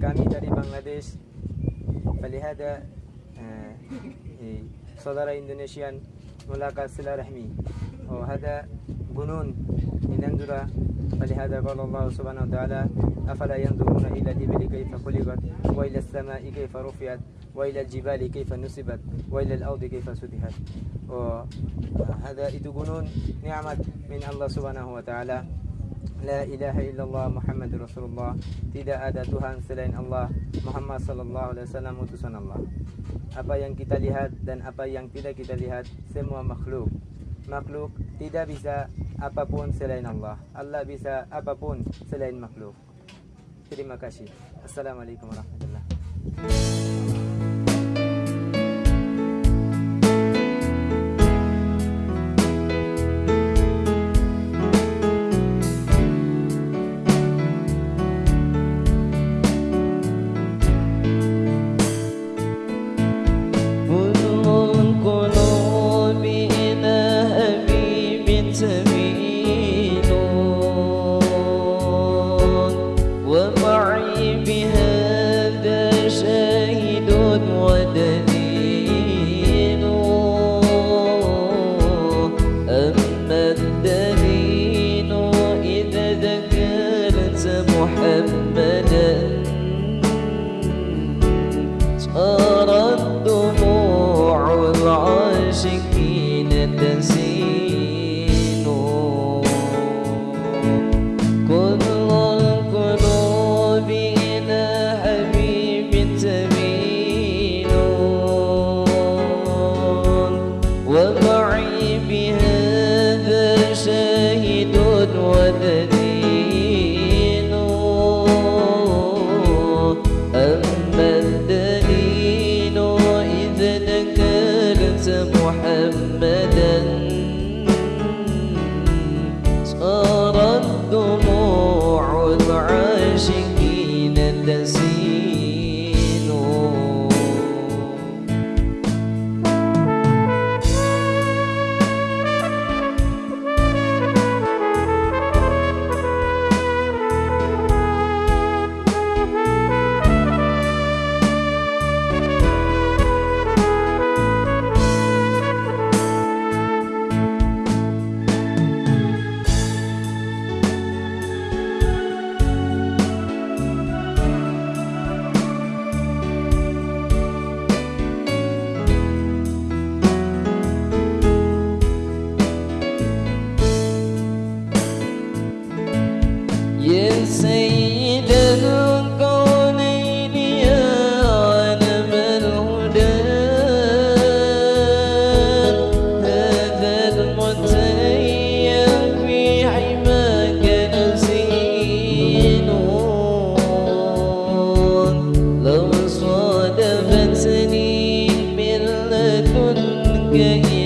kami dari Bangladesh. فلهذا صدر إندونيسيا ملاقاة صلة رحمي وهذا جنون لننظر فلهذا قال الله سبحانه وتعالى أفلا ينظرون إلى الإبل كيف خلقت وإلى السماء كيف رفعت وإلى الجبال كيف نصبت وإلى الأرض كيف سطحت وهذا nikmat min Allah Subhanahu wa taala. La ilaha illallah Muhammad Rasulullah. Tidak ada Tuhan selain Allah. Muhammad sallallahu alaihi wasallam utusan Allah. Apa yang kita lihat dan apa yang tidak kita lihat Semua makhluk. Makhluk tidak bisa apapun selain Allah. Allah bisa apapun selain makhluk. Terima kasih. Assalamualaikum warahmatullahi wabarakatuh again.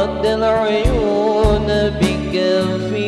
رد العيون بكفه